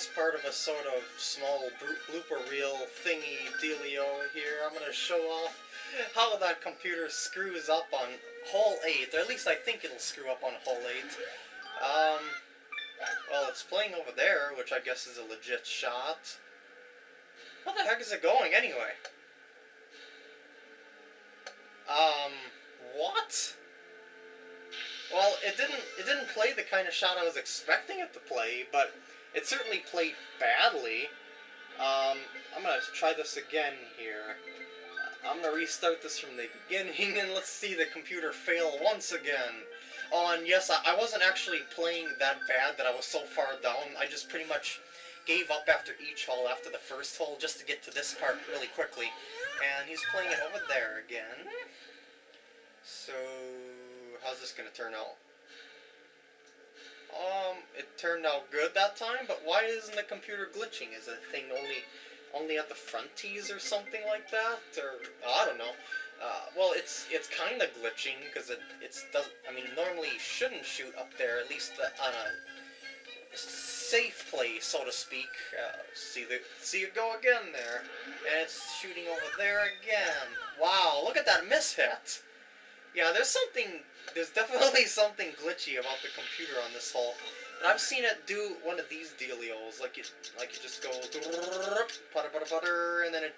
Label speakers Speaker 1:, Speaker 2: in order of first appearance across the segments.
Speaker 1: as part of a sort of small blooper reel thingy dealio here, I'm gonna show off how that computer screws up on hole 8, or at least I think it'll screw up on hole 8. Um, well, it's playing over there, which I guess is a legit shot. How the heck is it going, anyway? Um, what? Well, it didn't it didn't play the kind of shot I was expecting it to play, but it certainly played badly. Um, I'm gonna try this again here. I'm gonna restart this from the beginning and let's see the computer fail once again. Oh, and yes, I, I wasn't actually playing that bad that I was so far down. I just pretty much gave up after each hole, after the first hole, just to get to this part really quickly. And he's playing it over there again. So, how's this gonna turn out? Um, it turned out good that time, but why isn't the computer glitching? Is the thing only only at the front tees or something like that? Or, I don't know. Uh, well, it's it's kind of glitching because it it's does. I mean, normally shouldn't shoot up there, at least on a safe place, so to speak. Uh, see the see it go again there, and it's shooting over there again. Wow, look at that miss hit. Yeah, there's something, there's definitely something glitchy about the computer on this hole. And I've seen it do one of these dealios, like it, like it just goes putter putter putter, and then it,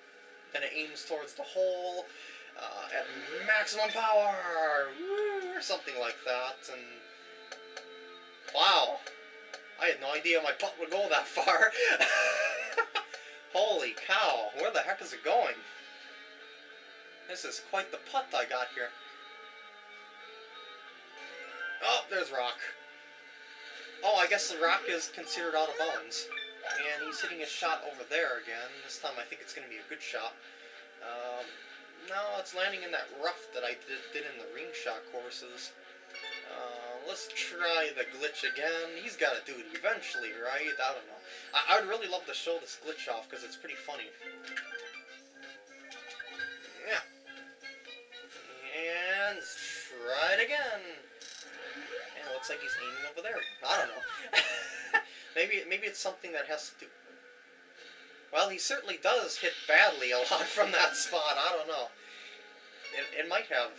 Speaker 1: then it aims towards the hole uh, at maximum power, or something like that. And wow, I had no idea my putt would go that far. Holy cow, where the heck is it going? This is quite the putt I got here. There's Rock. Oh, I guess the Rock is considered out of bounds. And he's hitting a shot over there again. This time I think it's going to be a good shot. Um, no, it's landing in that rough that I did, did in the ring shot courses. Uh, let's try the glitch again. He's got to do it eventually, right? I don't know. I, I would really love to show this glitch off because it's pretty funny. Yeah. And try it again looks like he's aiming over there. I don't know. maybe maybe it's something that has to do... Well, he certainly does hit badly a lot from that spot. I don't know. It, it might have...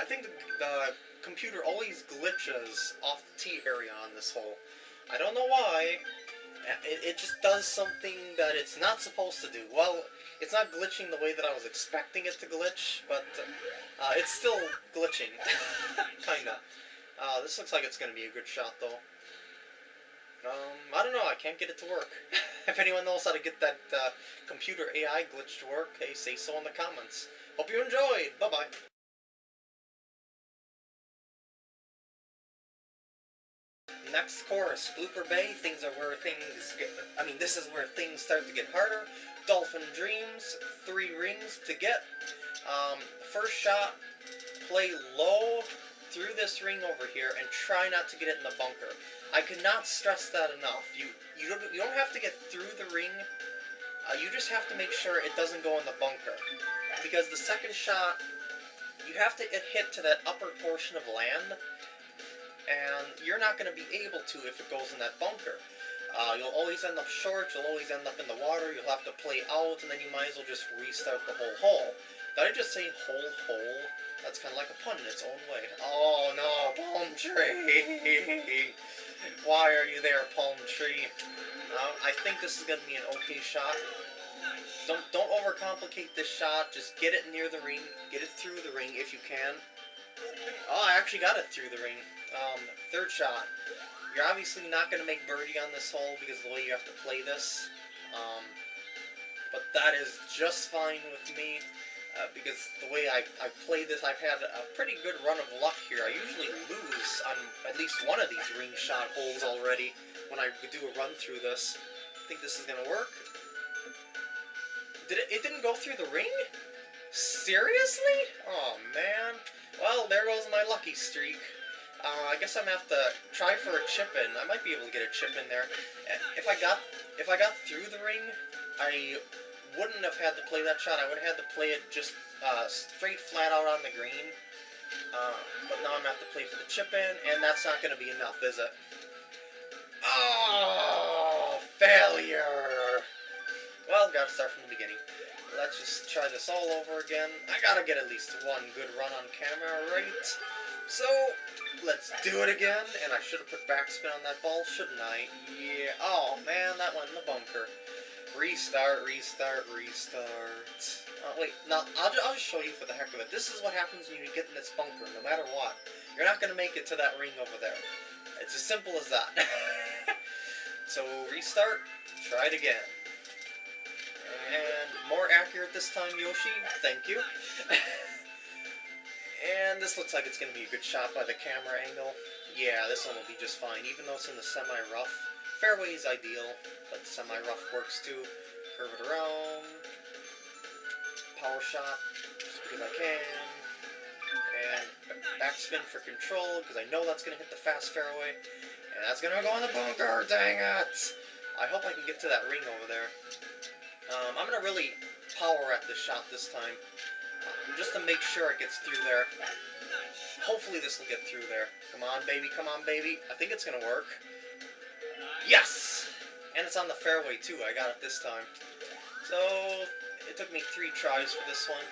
Speaker 1: I think the, the computer always glitches off the tee area on this hole. I don't know why. It, it just does something that it's not supposed to do. Well, it's not glitching the way that I was expecting it to glitch, but uh, it's still glitching. Kinda. Uh, this looks like it's going to be a good shot, though. Um, I don't know, I can't get it to work. if anyone knows how to get that uh, computer AI glitch to work, hey, say so in the comments. Hope you enjoyed! Bye-bye! Next course, Blooper Bay, things are where things get, I mean, this is where things start to get harder. Dolphin Dreams, three rings to get. Um, first shot, play low, through this ring over here and try not to get it in the bunker. I cannot stress that enough. You you don't you don't have to get through the ring. Uh, you just have to make sure it doesn't go in the bunker, because the second shot you have to hit to that upper portion of land, and you're not going to be able to if it goes in that bunker. Uh, you'll always end up short, you'll always end up in the water, you'll have to play out, and then you might as well just restart the whole hole. Did I just say whole hole? That's kind of like a pun in its own way. Oh no, palm tree! Why are you there, palm tree? Uh, I think this is going to be an okay shot. Don't don't overcomplicate this shot. Just get it near the ring. Get it through the ring if you can. Oh, I actually got it through the ring. Um, third shot. You're obviously not going to make birdie on this hole because of the way you have to play this. Um, but that is just fine with me uh, because the way I, I play this, I've had a pretty good run of luck here. I usually lose on at least one of these ring shot holes already when I do a run through this. I think this is going to work. Did it, it didn't go through the ring? Seriously? Oh, man. Well, there goes my lucky streak. Uh, I guess I'm gonna have to try for a chip in. I might be able to get a chip in there. If I got if I got through the ring, I wouldn't have had to play that shot. I would have had to play it just uh, straight flat out on the green. Uh, but now I'm going to have to play for the chip in, and that's not going to be enough, is it? Oh, failure. Well, gotta start from the beginning. Let's just try this all over again. I gotta get at least one good run on camera, right? So, let's do it again. And I should have put backspin on that ball, shouldn't I? Yeah. Oh, man, that went in the bunker. Restart, restart, restart. Oh, wait, now, I'll, I'll just show you for the heck of it. This is what happens when you get in this bunker, no matter what. You're not going to make it to that ring over there. It's as simple as that. so, restart, try it again. And more accurate this time, Yoshi. Thank you. and this looks like it's going to be a good shot by the camera angle. Yeah, this one will be just fine, even though it's in the semi-rough. Fairway is ideal, but semi-rough works too. Curve it around. Power shot, just because I can. And backspin for control, because I know that's going to hit the fast fairway. And that's going to go in the bunker, dang it! I hope I can get to that ring over there. Um, I'm going to really power at this shot this time, uh, just to make sure it gets through there. Hopefully this will get through there. Come on, baby, come on, baby. I think it's going to work. Yes! And it's on the fairway, too. I got it this time. So, it took me three tries for this one.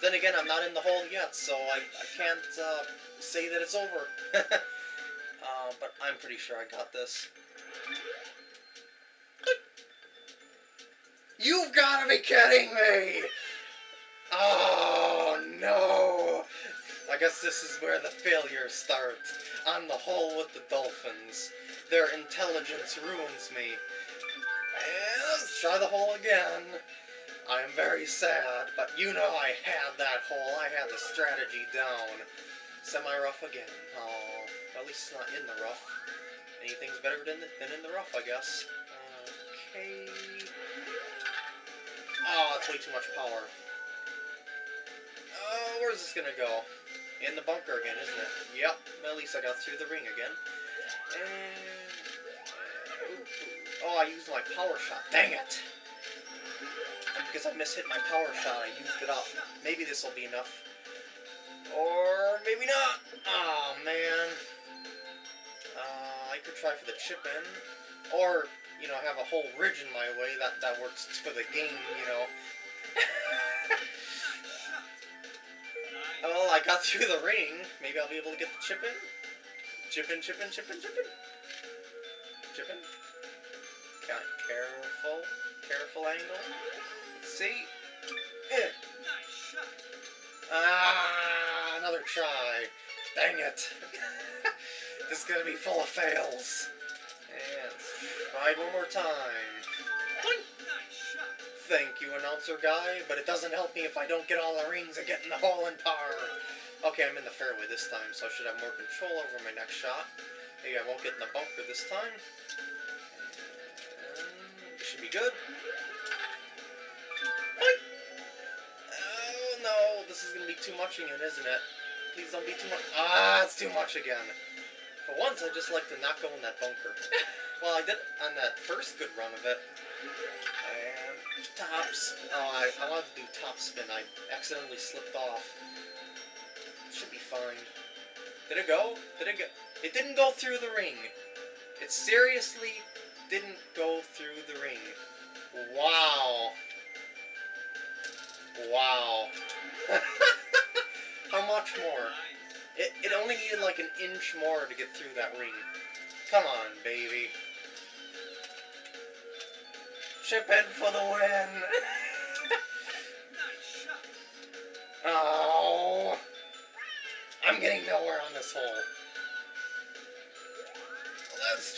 Speaker 1: Then again, I'm not in the hole yet, so I, I can't uh, say that it's over. uh, but I'm pretty sure I got this. You've got to be kidding me! Oh, no! I guess this is where the failures start. On the hole with the dolphins. Their intelligence ruins me. And let's try the hole again. I am very sad, but you know I had that hole. I had the strategy down. Semi-rough again. Oh, at least it's not in the rough. Anything's better than, than in the rough, I guess. Okay. Oh, it's way too much power. Oh, where's this gonna go? In the bunker again, isn't it? Yep. At least I got through the ring again. And... Oh, I used my power shot. Dang it! And because I mishit my power shot, I used it up. Maybe this will be enough. Or maybe not. Oh, man. Uh, I could try for the chip in. Or you know, have a whole ridge in my way, that, that works for the game, you know. well, I got through the ring. Maybe I'll be able to get the chip in. Chip in, chip in, chip in, chip in. Chip in. Careful. Careful angle. See. Eh. Ah, another try. Dang it. this is gonna be full of fails. And try one more time. Thank you, announcer guy, but it doesn't help me if I don't get all the rings and get in the hole in par. Okay, I'm in the fairway this time, so I should have more control over my next shot. Maybe I won't get in the bunker this time. And it should be good. Oh no, this is going to be too much again, isn't it? Please don't be too much. Ah, it's too much again. For once, I just like to not go in that bunker. well, I did on that first good run of it. And tops. Oh, I, I wanted to do top spin. I accidentally slipped off. Fine. Did it go? Did it go? It didn't go through the ring. It seriously didn't go through the ring. Wow. Wow. How much more? It, it only needed like an inch more to get through that ring. Come on, baby. Chip in for the win.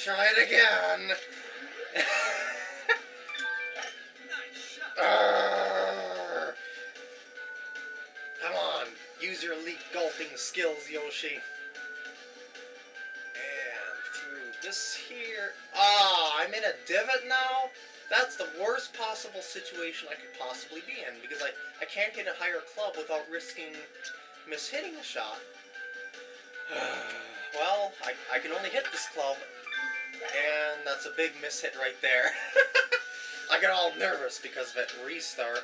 Speaker 1: Try it again. Nice Come on, use your elite golfing skills, Yoshi. And through this here. Ah, I'm in a divot now? That's the worst possible situation I could possibly be in, because I, I can't get a higher club without risking mishitting a shot. well, I, I can only hit this club, that's a big mishit right there. I get all nervous because of it. Restart.